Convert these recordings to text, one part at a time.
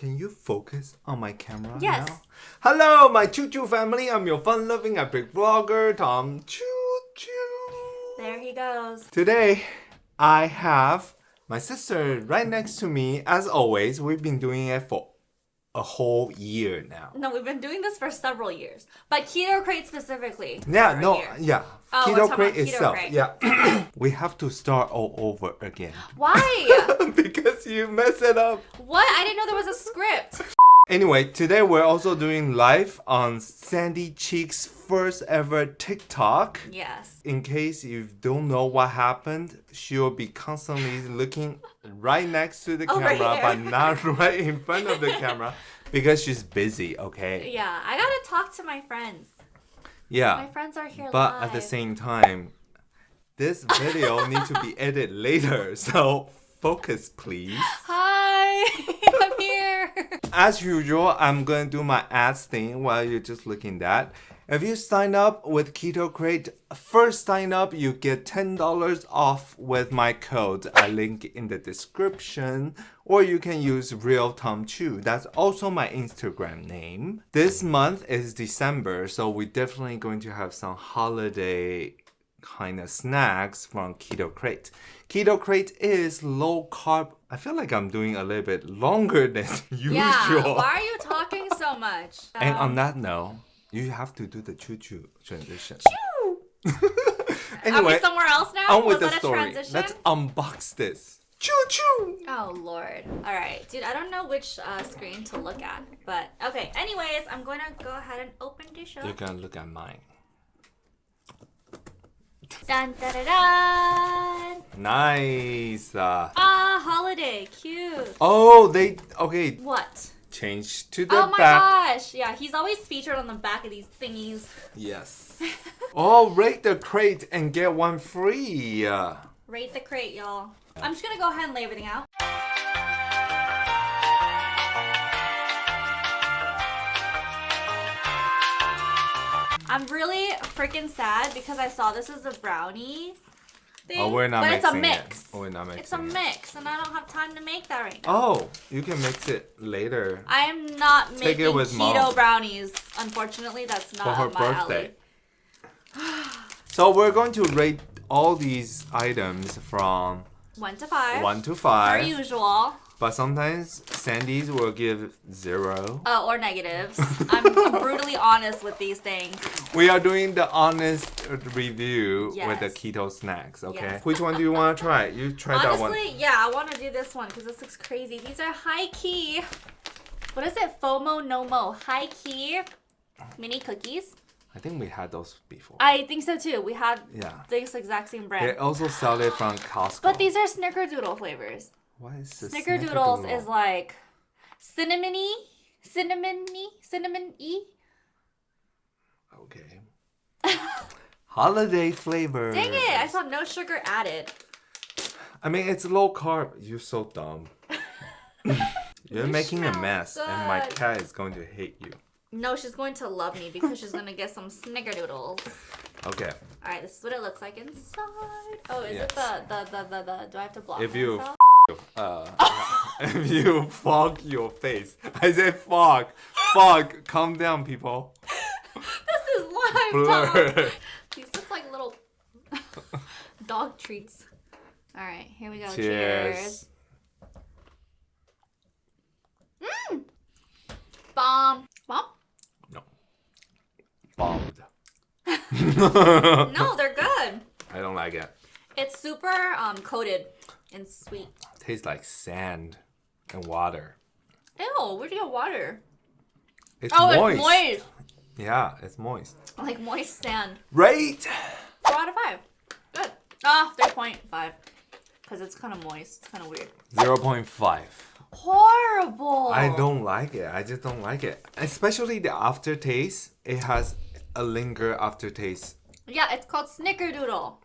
can you focus on my camera Yes. now? Hello, my Choo Choo family. I'm your fun-loving epic vlogger, Tom Choo Choo. There he goes. Today, I have my sister right next to me. As always, we've been doing it for a whole year now. No, we've been doing this for several years, but Keto Crate specifically. Yeah, no, yeah. Oh, Keto Crate itself. Crate. Yeah. we have to start all over again. Why? because you mess it up. what? I didn't know there was a script. Anyway, today we're also doing live on Sandy Cheek's first ever TikTok. Yes. In case you don't know what happened, she'll be constantly looking right next to the Over camera, here. but not right in front of the camera because she's busy, okay? Yeah, I gotta talk to my friends. Yeah. My friends are here But live. at the same time, this video needs to be edited later, so focus please. Hi, I'm here. As usual, I'm gonna do my ads thing while you're just looking that. If you sign up with Keto Crate, first sign up, you get $10 off with my code. I link in the description. Or you can use Real Tom Chu. That's also my Instagram name. This month is December, so we're definitely going to have some holiday kind of snacks from Keto Crate. Keto Crate is low carb. I feel like I'm doing a little bit longer than usual. Yeah. Why are you talking so much? And Um, on that note, you have to do the choo choo transition. choo Are we anyway, somewhere else now? on with Was the story. transition? Let's unbox this. Choo choo! Oh lord. All right, dude. I don't know which uh, screen to look at, but okay. Anyways, I'm going to go ahead and open this up. You're gonna look at mine. Dun dun dun dun. Nice. Uh, Ah, holiday, cute. oh, they okay. What? Change to the back. Oh my back. gosh! Yeah, he's always featured on the back of these thingies. Yes. oh, rate the crate and get one free. Uh, Rate the crate, y'all. I'm just gonna go ahead and lay everything out. I'm really freaking sad because I saw this as a brownie thing. oh, we're not but it's a mix. it. Oh, we're not mixing It's a mix, and I don't have time to make that right now. Oh, you can mix it later. I am not Take it making with keto mom. brownies. Unfortunately, that's not For her my birthday. alley. So we're going to rate all these items from One to five. one to Per five. usual. But sometimes Sandy's will give zero. Uh, or negatives. I'm brutally honest with these things. We are doing the honest review with the keto snacks, okay? Yes. Which one do you want to try? You try that one. Honestly, yeah, I want to do this one because this looks crazy. These are high key. What is it? FOMO no mo. HighKey mini cookies. I think we had those before. I think so too. We had Yeah. this exact same brand. They also sell it from Costco. But these are snickerdoodle flavors. what is this? Snickerdoodles is like cinnamony, cinnamony, cinnamon y. Okay. Holiday flavor. Dang it! I saw no sugar added. I mean, it's low carb. You're so dumb. You're making a mess, and my cat is going to hate you. No, she's going to love me because she's gonna get some snickerdoodles. Okay. All right, this is what it looks like inside. Oh, is Yes. it the, the the the the? Do I have to block If you myself? uh, if you fog your face, I said fog, fog. Calm down, people. This is live. Blur. These look like little dog treats. All right, here we go. Cheers. Cheers. Mmm. Bomb. No. Bombed. No, they're good. I don't like it. It's super um coated and sweet. Tastes like sand and water. Ew, where'd you get water? It's Oh, moist. it's moist. Yeah, it's moist. Like moist sand. Right? Four out of five. Good. Ah, 3.5. Because it's kind of moist. It's kind of weird. 0.5. Horrible. I don't like it. I just don't like it. Especially the aftertaste. It has a linger aftertaste. Yeah, it's called Snickerdoodle.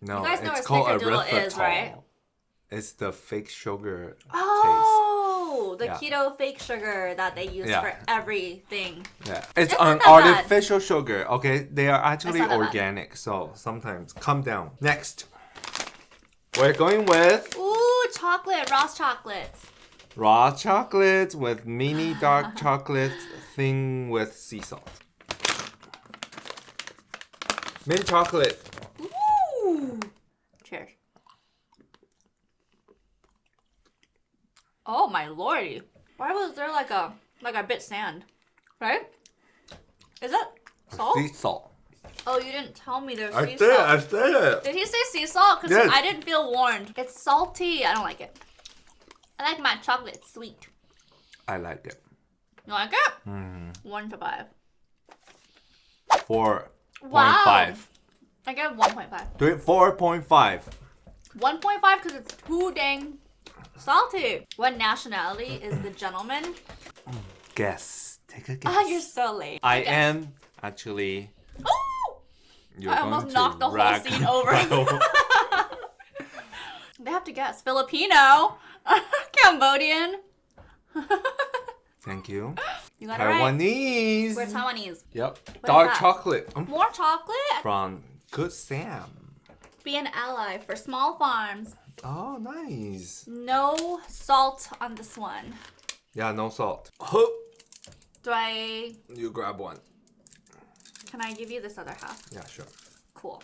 No, You guys know it's what called snickerdoodle is, right? It's the fake sugar Oh, the Yeah. keto fake sugar that they use Yeah. for everything. Yeah, it's It's an that bad. artificial sugar. Okay, they are actually that bad. organic. So sometimes calm down. Next, we're going with Ooh, chocolate, Ross chocolates. Raw chocolate with mini dark chocolate thing with sea salt. Mint chocolate. Ooh. Cheers. Oh my lordy. Why was there like a like a bit sand? Right? Is that salt? Sea salt. Oh, you didn't tell me there's I sea said it, salt. I said it. Did he say sea salt? Because Yes. I didn't feel warned. It's salty. I don't like it. I like my chocolate sweet. I like it. You like it? Mm. One to five. Four Wow. five. I give 1.5. Three four point five. 1.5 because it's too dang salty. What nationality is the gentleman? Guess. Take a guess. Ah, you're so late. I am actually. Ooh! You're I almost knocked the whole scene over. They have to guess. Filipino. Cambodian. Thank you. You got it right. Taiwanese. We're Taiwanese. Yep. is Dark chocolate Mm. More chocolate. from Good Sam. Be an ally for small farms. Oh, nice. No salt on this one. Yeah, no salt. Do I? You grab one. Can I give you this other half? Yeah, sure. Cool.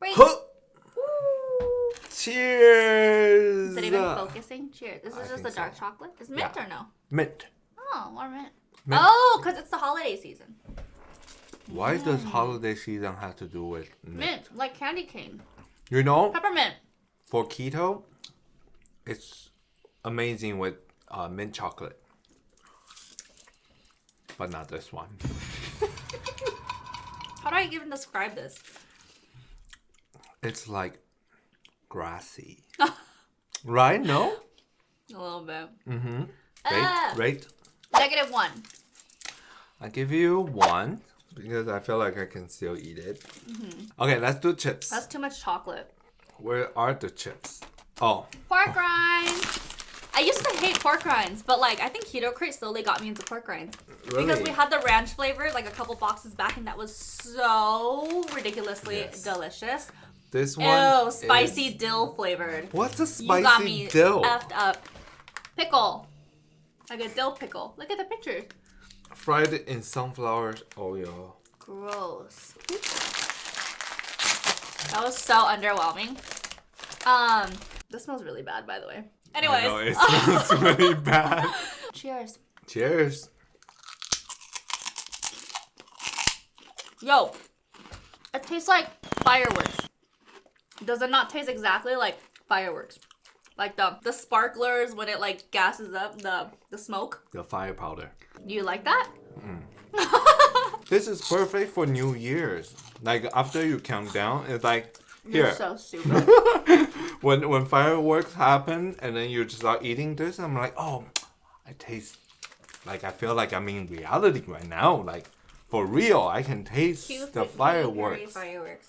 Wait. Cheers. Is it even focusing? Cheers. This is I just a dark so. chocolate. Is mint Yeah. or no? Mint. Oh, more mint. Mint. Oh, because it's the holiday season. Why does holiday season have to do with mint? Mint, like candy cane. You know, Peppermint. for keto, it's amazing with uh, mint chocolate. But not this one. How do I even describe this? It's like grassy. right? No? A little bit. Mm-hmm. Ah. Rate, rate. Negative one. I give you one because I feel like I can still eat it. Okay, let's do chips. That's too much chocolate. Where are the chips? Oh, Pork rinds. I used to hate pork rinds, but like I think Keto Crate slowly got me into pork rinds because we had the ranch flavor like a couple boxes back, and that was so ridiculously Yes. delicious. this one. Ew, spicy is- dill flavored. What's a spicy flavor? You got me dill? effed up. Pickle, like a dill pickle. Look at the pictures. Fried in sunflower oil. Gross. That was so underwhelming. Um, this smells really bad, by the way. Anyways, know, it smells really bad. cheers. Cheers. Yo, it tastes like fireworks. Does it not taste exactly like fireworks? Like the the sparklers when it like gases up the the smoke. The fire powder. You like that? Mm. This is perfect for New Year's. Like after you count down, it's like You're here. so stupid. when when fireworks happen and then you just start eating this, I'm like, oh, I taste like I feel like I'm in reality right now. Like for real, I can taste Cute, the cute, fireworks. Fireworks.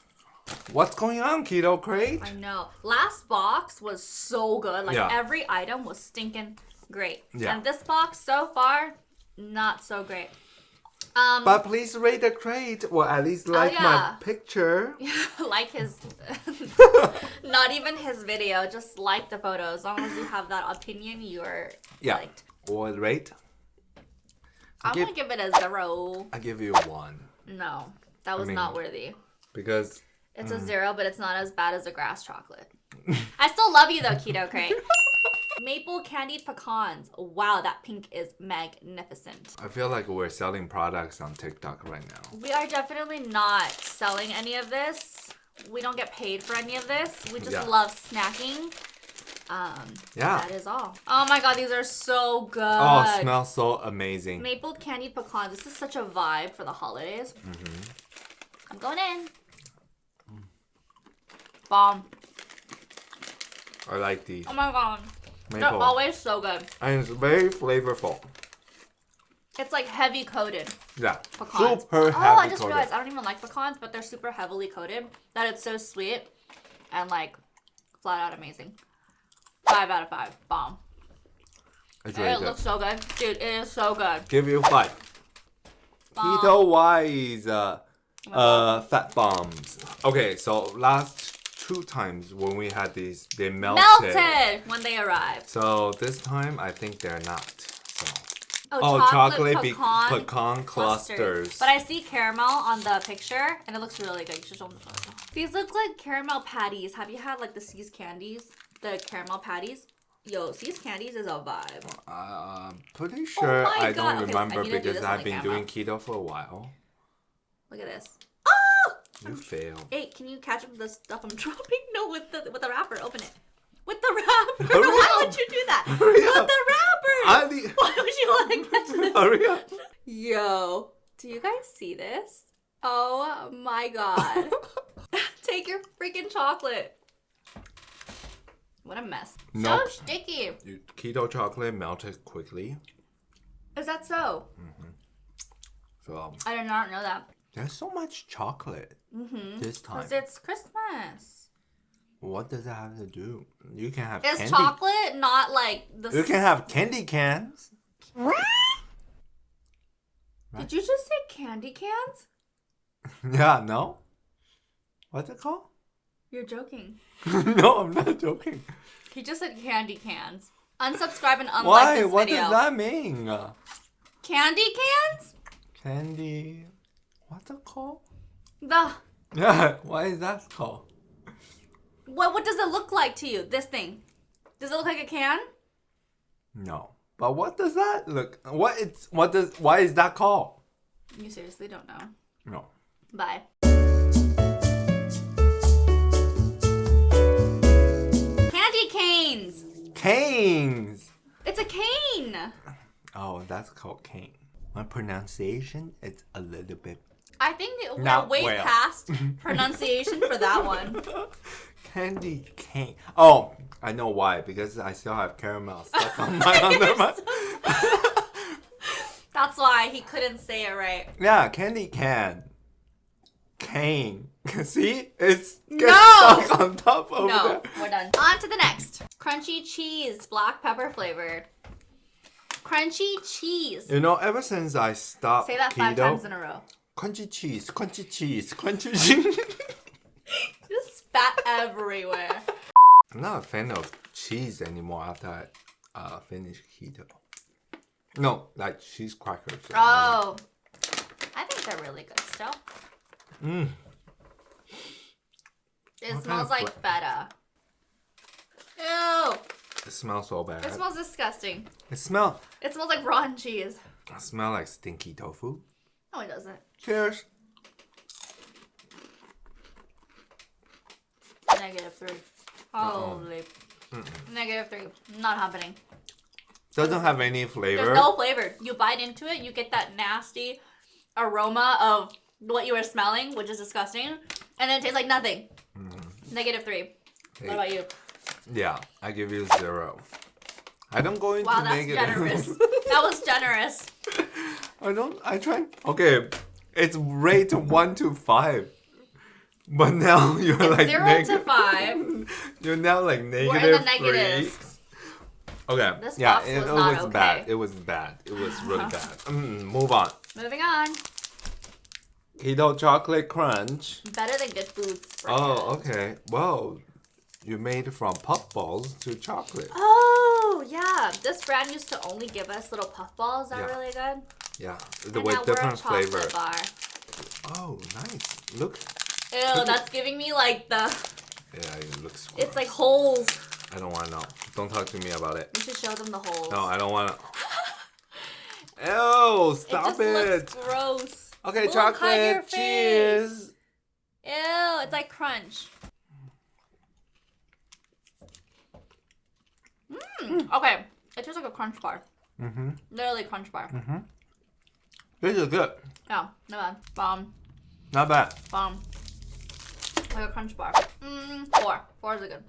What's going on, Keto Crate? I know. Last box was so good. Like Yeah. every item was stinking great. Yeah. And this box so far, not so great. Um, But please rate the crate, or at least like yeah. my picture. like his, not even his video. Just like the photo. As long as you have that opinion, you're Yeah. liked. Or rate. I'm give- gonna give it a zero. I give you a one No, that was mean- not worthy. because It's Mm. a zero, but it's not as bad as a grass chocolate. I still love you though, Keto Crate. Maple candied pecans. Wow, that pink is magnificent. I feel like we're selling products on TikTok right now. We are definitely not selling any of this. We don't get paid for any of this. We just Yeah. love snacking. Um, Yeah. that is all. Oh my god, these are so good. Oh, smells so amazing. Maple candied pecans. This is such a vibe for the holidays. Mm-hmm. I'm going in. Bomb. I like these. Oh my god. They're always so good. And it's very flavorful. It's like heavy coated Yeah. pecans. Super oh, heavy I just coated. realized I don't even like pecans, but they're super heavily coated. That it's so sweet and like flat out amazing. Five out of five. Bomb. It's it good. looks so good. Dude, it is so good. Give you five. Keto wise, uh, uh, fat bombs. Okay, so last two times when we had these. They melted. Melted when they arrived. So this time I think they're not. So. Oh, Oh, chocolate, chocolate, pecan, pecan clusters. But I see caramel on the picture, and it looks really good. You should show them the photo. These look like caramel patties. Have you had like the See's candies? The caramel patties? Yo, See's candies is a vibe. Uh, I'm pretty sure Oh I God. don't Okay, I remember need because I've been camera. doing keto for a while. Look at this. You failed. Hey, can you catch up with the stuff I'm dropping? No, with the with the wrapper. Open it. With the wrapper. Hurry Why up. would you do that? Hurry with up. the wrapper. Ali, Why would you want to catch this? hurry up. Yo, do you guys see this? Oh my god. Take your freaking chocolate. What a mess. Nope. So sticky. Keto chocolate melted quickly. Is that so? So um, I did not know that. There's so much chocolate Mm-hmm. this time. Because it's Christmas. What does that have to do? You can have Is candy. chocolate not like the. You can have candy cans. What? Did you just say candy cans? yeah, no? What's it called? You're joking. no, I'm not joking. He just said candy cans. Unsubscribe and unlike Why? this What video. does that mean? Candy cans? Candy. What's it called? The Yeah, why is that called? what? What does it look like to you? This thing? Does it look like a can? No. But what does that look? What it's what does why is that called? You seriously don't know. No. Bye. Candy canes. Canes. It's a cane. Oh, that's called cane. My pronunciation is a little bit I think we're Not way well. past pronunciation for that one. candy cane. Oh, I know why. Because I still have caramel stuck on my under my. That's why he couldn't say it right. Yeah, candy can. Cane. See, it's gets No! stuck on top of No, there. we're done. On to the next. Crunchy cheese, black pepper flavored. Crunchy cheese. You know, ever since I stopped Say that keto, five times in a row. Crunchy cheese, crunchy cheese, crunchy cheese. Just spat everywhere. I'm not a fan of cheese anymore after I uh, finish keto. No, like cheese crackers. Oh. I think they're really good still. Mm. It What kind smells of like feta. Ew. It smells so bad. It smells disgusting. It smell. It smells like rotten cheese. It smells like stinky tofu. No, it doesn't. Cheers. Negative three. Holy. Negative three. Not happening. Doesn't have any flavor. There's no flavor. You bite into it, you get that nasty aroma of what you were smelling, which is disgusting, and then it tastes like nothing. Mm. Negative three. What about you? Yeah, I give you zero. I don't go into Wow, that's negative. generous. that was generous. I don't. I try. Okay, it's rate one to five, but now you're It's like zero neg- to five. You're now like We're in negative the negatives. three. Okay. This yeah, it, was it was okay. bad. It was bad. It was really bad. Mm, move on. Moving on. Keto chocolate crunch. Better than good foods. Oh, okay. Well, you made from puff balls to chocolate. Oh, yeah. This brand used to only give us little puff balls. that are Yeah. really good. Yeah, And with now we're a different flavor. bar. Oh, nice. Look. Ew, that's giving me like the. Yeah, it looks. It's like holes. I don't want to know. Don't talk to me about it. You should show them the holes. No, I don't want to. Ew! stop it just it. looks gross. Okay, Look, hide your chocolate. Cheers. Ew, it's like crunch. Mmm. Okay, it tastes like a crunch bar. Mm-hmm. Literally crunch bar. Mm-hmm. This is good. Oh, yeah, no bad. Bomb, Not bad. bomb. Like a crunch bar. Mmm. Four. Four is a good.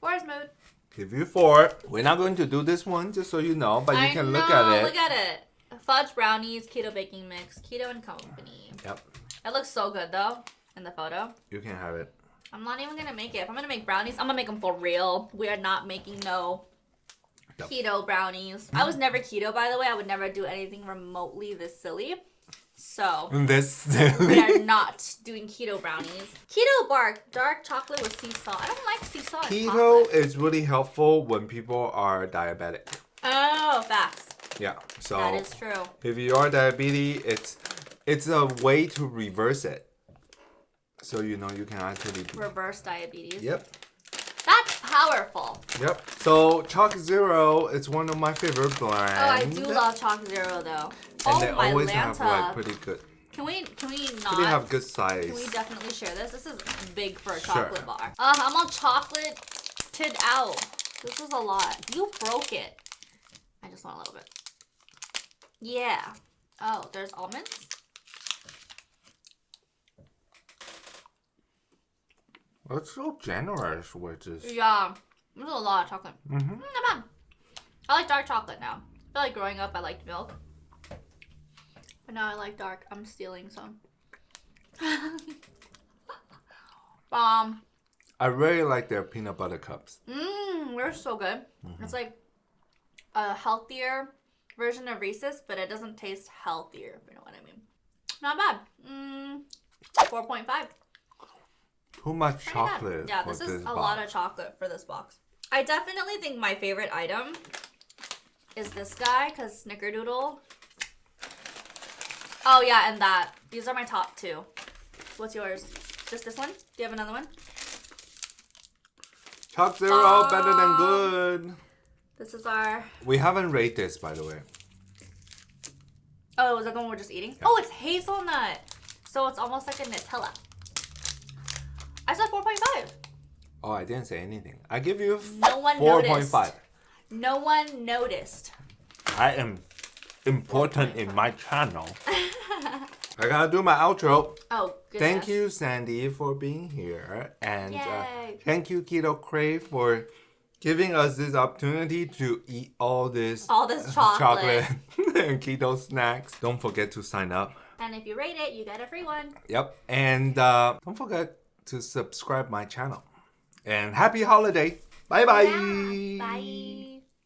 Four is mood. Give you four. We're not going to do this one, just so you know, but you can know, look at it. Look at it. Fudge brownies, keto baking mix, keto and company. Yep, It looks so good though in the photo. you can have it. I'm not even gonna make it. If I'm gonna make brownies, I'm gonna make them for real. We are not making no Yep. keto brownies. I was never keto, by the way. I would never do anything remotely this silly. So This we are not doing keto brownies. Keto bark, dark chocolate with sea salt. I don't like sea salt. keto is really helpful when people are diabetic. Oh, facts. Yeah. So That is true. if you are diabetic, it's it's a way to reverse it. So you know you can actually. Reverse diabetes. Yep. Powerful. Yep. So ChocZero is one of my favorite brands. Oh, I do love ChocZero though. And oh they my always Lanta. have like pretty good. Can we can we not? They not have good size. can we definitely share this? This is big for a Sure. chocolate bar. Uh, I'm all chocolated out. This is a lot. You broke it. I just want a little bit. Yeah. Oh, there's almonds? That's so generous with this. Yeah. There's a lot of chocolate. Mm -hmm. Mm, not bad. I like dark chocolate now. I feel like growing up I liked milk. But now I like dark. I'm stealing some. um, I really like their peanut butter cups. mmm, they're so good. Mm-hmm. It's like a healthier version of Reese's, but it doesn't taste healthier, if you know what I mean. Not bad. Mmm, 4.5. Too much chocolate. Yeah, this is a box. lot of chocolate for this box. I definitely think my favorite item is this guy because Snickerdoodle. Oh yeah, and that. These are my top two. What's yours? Just this one? Do you have another one? ChocZero Aw. better than um, good. This is our. We haven't rated this, by the way. Oh, is that the one we're just eating? Oh, it's hazelnut. So it's almost like a Nutella. I said 4.5. Oh, I didn't say anything. I give you No one four noticed. point. No one noticed. I am important in my channel. I gotta do my outro. Oh, goodness. Thank you, Sandy, for being here, and uh, thank you, Keto Crate, for giving us this opportunity to eat all this All this chocolate. and keto snacks. Don't forget to sign up. And if you rate it, you get a free one. Yep, and uh, don't forget to subscribe my channel. And happy holiday! Bye bye. Yeah. Bye.